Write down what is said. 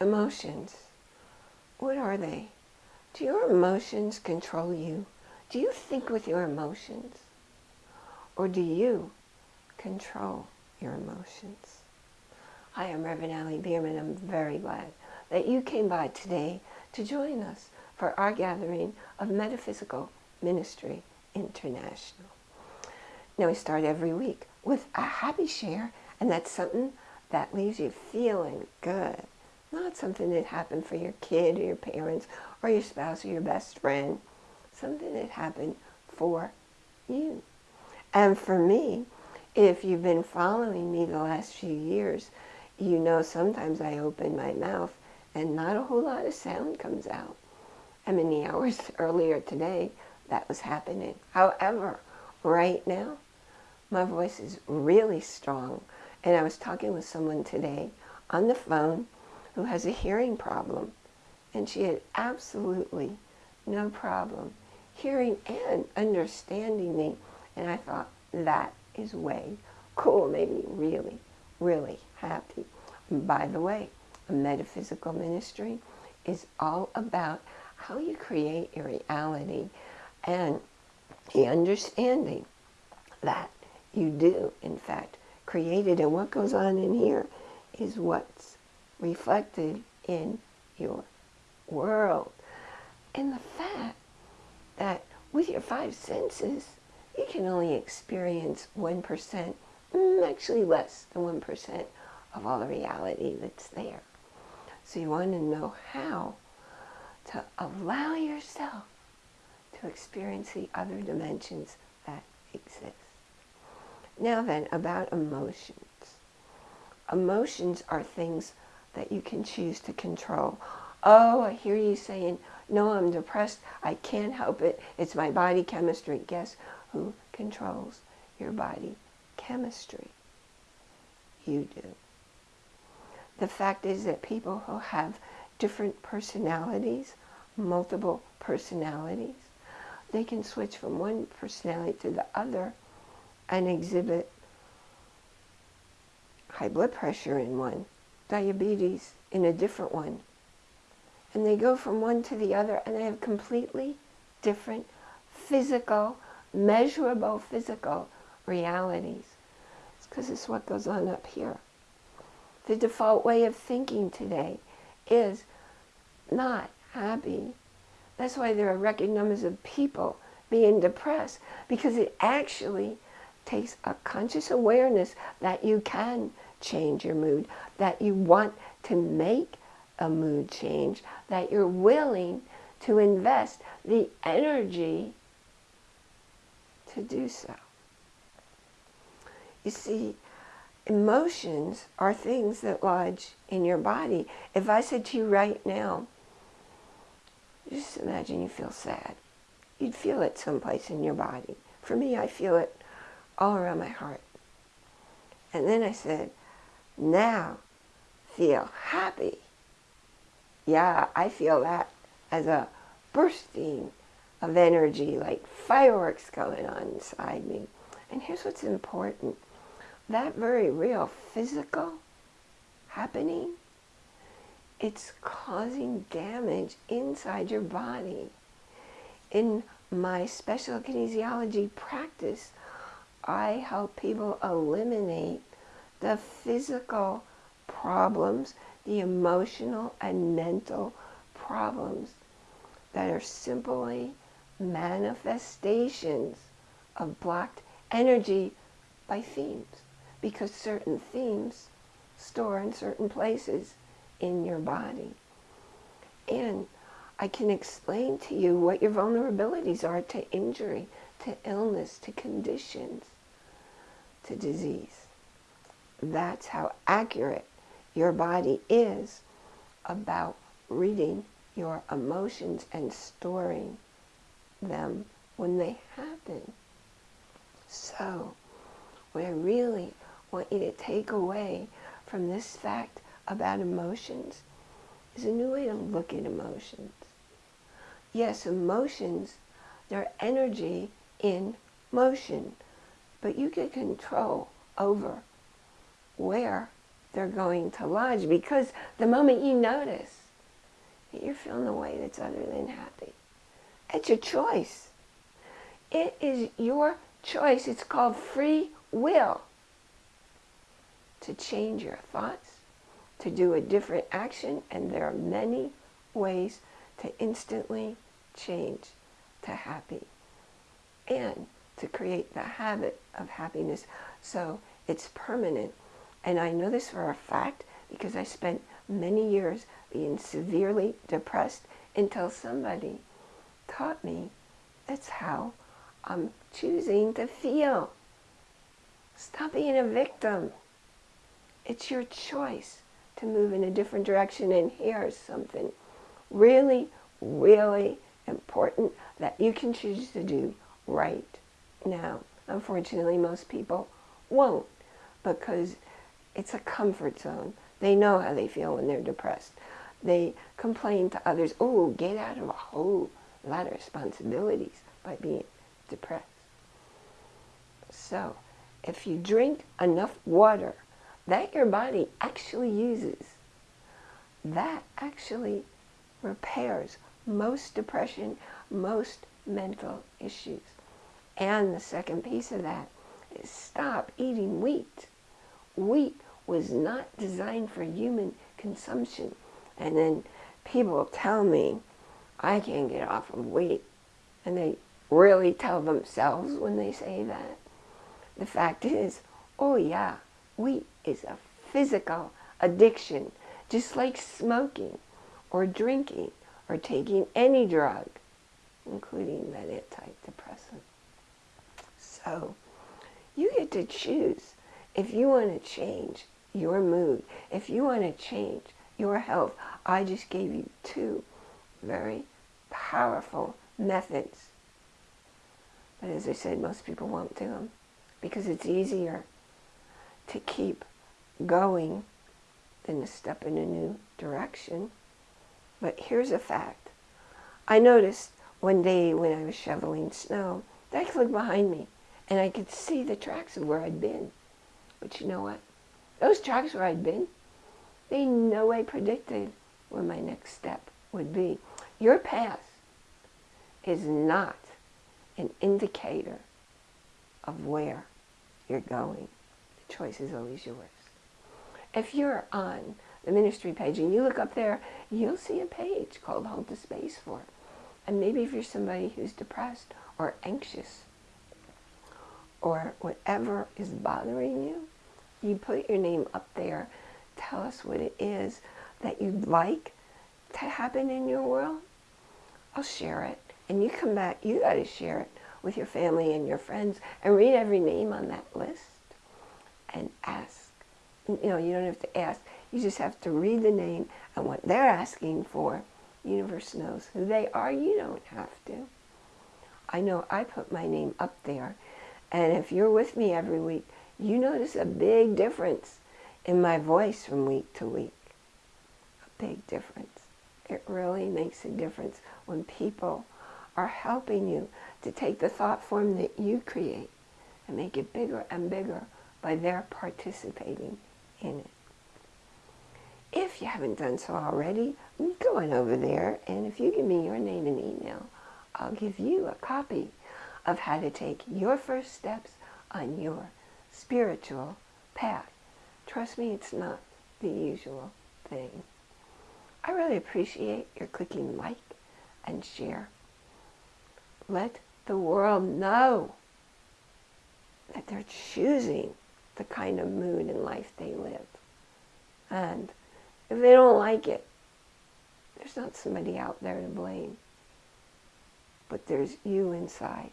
Emotions. What are they? Do your emotions control you? Do you think with your emotions? Or do you control your emotions? Hi, I'm Reverend Allie Bierman. I'm very glad that you came by today to join us for our gathering of Metaphysical Ministry International. Now, we start every week with a happy share, and that's something that leaves you feeling good. Not something that happened for your kid or your parents or your spouse or your best friend. Something that happened for you. And for me, if you've been following me the last few years, you know sometimes I open my mouth and not a whole lot of sound comes out. And many hours earlier today, that was happening. However, right now, my voice is really strong. And I was talking with someone today on the phone who has a hearing problem. And she had absolutely no problem hearing and understanding me. And I thought, that is way cool, made me really, really happy. by the way, a metaphysical ministry is all about how you create your reality and the understanding that you do, in fact, create it. And what goes on in here is what's reflected in your world. And the fact that with your five senses, you can only experience 1%, mm, actually less than 1% of all the reality that's there. So you want to know how to allow yourself to experience the other dimensions that exist. Now then, about emotions. Emotions are things that you can choose to control. Oh, I hear you saying, no, I'm depressed. I can't help it. It's my body chemistry. Guess who controls your body chemistry? You do. The fact is that people who have different personalities, multiple personalities, they can switch from one personality to the other and exhibit high blood pressure in one, diabetes in a different one. And they go from one to the other and they have completely different physical, measurable physical realities. It's because it's what goes on up here. The default way of thinking today is not happy. That's why there are record numbers of people being depressed because it actually takes a conscious awareness that you can change your mood, that you want to make a mood change, that you're willing to invest the energy to do so. You see, emotions are things that lodge in your body. If I said to you right now, just imagine you feel sad. You'd feel it someplace in your body. For me, I feel it all around my heart. And then I said, now feel happy. Yeah, I feel that as a bursting of energy, like fireworks going on inside me. And here's what's important. That very real physical happening, it's causing damage inside your body. In my special kinesiology practice, I help people eliminate the physical problems, the emotional and mental problems that are simply manifestations of blocked energy by themes because certain themes store in certain places in your body. And I can explain to you what your vulnerabilities are to injury, to illness, to conditions to disease. That's how accurate your body is about reading your emotions and storing them when they happen. So, what I really want you to take away from this fact about emotions is a new way to look at emotions. Yes, emotions, they're energy in motion but you get control over where they're going to lodge because the moment you notice that you're feeling a way that's other than happy, it's your choice. It is your choice. It's called free will to change your thoughts, to do a different action, and there are many ways to instantly change to happy and to create the habit of happiness so it's permanent. And I know this for a fact because I spent many years being severely depressed until somebody taught me that's how I'm choosing to feel. Stop being a victim. It's your choice to move in a different direction. And here's something really, really important that you can choose to do right now. Unfortunately, most people won't because it's a comfort zone. They know how they feel when they're depressed. They complain to others, oh, get out of a whole lot of responsibilities by being depressed. So, if you drink enough water that your body actually uses, that actually repairs most depression, most mental issues. And the second piece of that is stop eating wheat. Wheat was not designed for human consumption. And then people tell me I can't get off of wheat. And they really tell themselves when they say that. The fact is, oh yeah, wheat is a physical addiction, just like smoking or drinking or taking any drug, including that antidepressant. So you get to choose if you want to change your mood, if you want to change your health. I just gave you two very powerful methods. But as I said, most people won't do them because it's easier to keep going than to step in a new direction. But here's a fact. I noticed one day when I was shoveling snow that I could look behind me and I could see the tracks of where I'd been. But you know what? Those tracks where I'd been, they no way predicted where my next step would be. Your past is not an indicator of where you're going. The choice is always yours. If you're on the ministry page and you look up there, you'll see a page called Hold the Space For. And maybe if you're somebody who's depressed or anxious or whatever is bothering you, you put your name up there. Tell us what it is that you'd like to happen in your world. I'll share it. And you come back, you got to share it with your family and your friends and read every name on that list and ask. You know, you don't have to ask. You just have to read the name and what they're asking for. universe knows who they are. You don't have to. I know I put my name up there. And if you're with me every week, you notice a big difference in my voice from week to week. A big difference. It really makes a difference when people are helping you to take the thought form that you create and make it bigger and bigger by their participating in it. If you haven't done so already, go on over there and if you give me your name and email, I'll give you a copy of how to take your first steps on your spiritual path. Trust me, it's not the usual thing. I really appreciate your clicking like and share. Let the world know that they're choosing the kind of mood and life they live. And if they don't like it, there's not somebody out there to blame. But there's you inside.